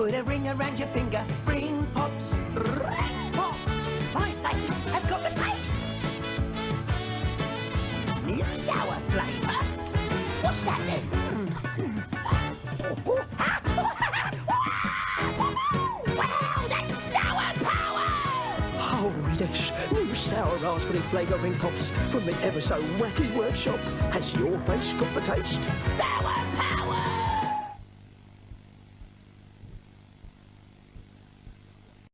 Put a ring around your finger. Ring pops. Ring pops. My face has got the taste. New sour flavour. What's that then? wow, that's sour power! Oh, yes. New sour raspberry flavouring pops from the ever so wacky workshop. Has your face got the taste? Sour!